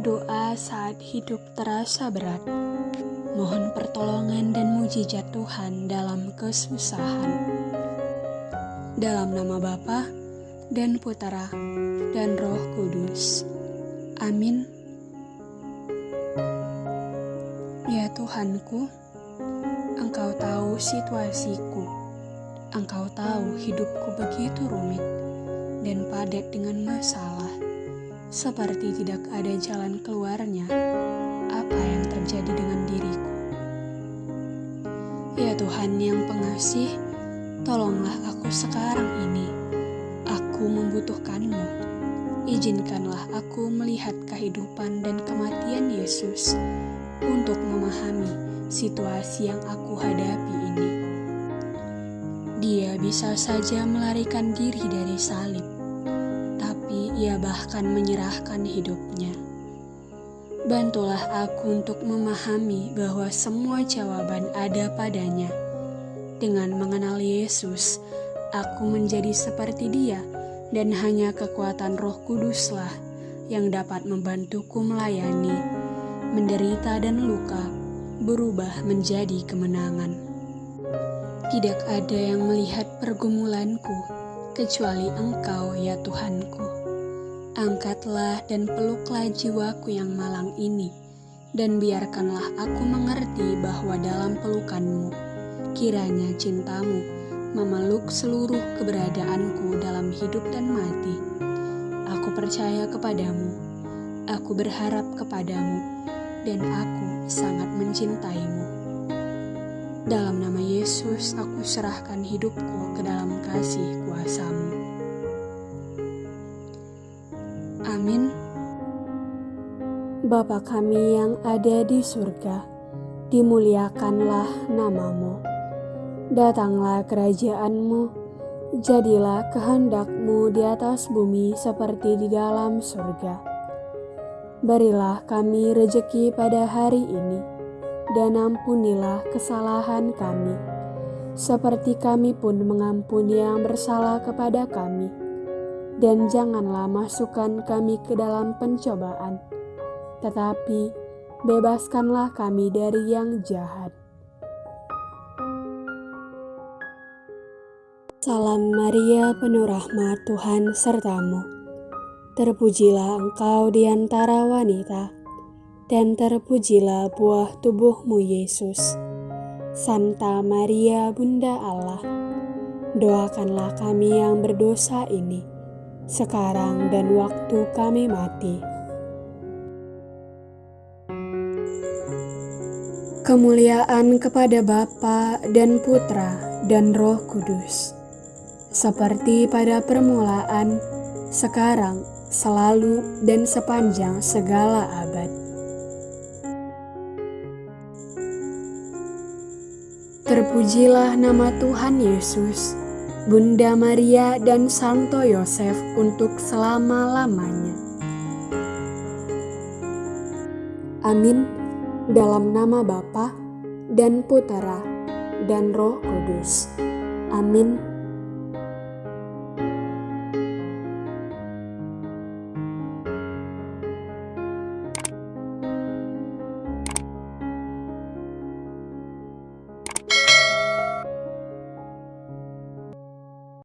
Doa saat hidup terasa berat. Mohon pertolongan dan mujizat Tuhan dalam kesusahan. Dalam nama Bapa dan Putera dan Roh Kudus. Amin. Ya Tuhanku, Engkau tahu situasiku. Engkau tahu hidupku begitu rumit dan padat dengan masalah. Seperti tidak ada jalan keluarnya. Apa yang terjadi dengan diriku? Ya Tuhan yang pengasih, tolonglah aku sekarang ini. Aku membutuhkanmu. Izinkanlah aku melihat kehidupan dan kematian Yesus untuk memahami situasi yang aku hadapi ini. Bisa saja melarikan diri dari salib, tapi ia bahkan menyerahkan hidupnya. Bantulah aku untuk memahami bahwa semua jawaban ada padanya. Dengan mengenal Yesus, aku menjadi seperti Dia, dan hanya kekuatan Roh Kuduslah yang dapat membantuku melayani, menderita, dan luka berubah menjadi kemenangan. Tidak ada yang melihat pergumulanku kecuali Engkau, ya Tuhanku. Angkatlah dan peluklah jiwaku yang malang ini, dan biarkanlah aku mengerti bahwa dalam pelukanmu, kiranya cintamu memeluk seluruh keberadaanku dalam hidup dan mati. Aku percaya kepadamu, aku berharap kepadamu, dan aku sangat mencintaimu. Dalam nama Yesus, aku serahkan hidupku ke dalam kasih kuasamu. Amin. Bapa kami yang ada di surga, dimuliakanlah namamu. Datanglah kerajaanmu, jadilah kehendakmu di atas bumi seperti di dalam surga. Berilah kami rejeki pada hari ini, dan ampunilah kesalahan kami, seperti kami pun mengampuni yang bersalah kepada kami. Dan janganlah masukkan kami ke dalam pencobaan, tetapi bebaskanlah kami dari yang jahat. Salam Maria, penuh rahmat Tuhan sertamu. Terpujilah engkau di antara wanita dan terpujilah buah tubuhmu Yesus. Santa Maria Bunda Allah, doakanlah kami yang berdosa ini, sekarang dan waktu kami mati. Kemuliaan kepada Bapa dan Putra dan Roh Kudus, seperti pada permulaan, sekarang, selalu, dan sepanjang segala abad. Terpujilah nama Tuhan Yesus, Bunda Maria dan Santo Yosef untuk selama-lamanya. Amin. Dalam nama Bapa dan Putera dan Roh Kudus. Amin.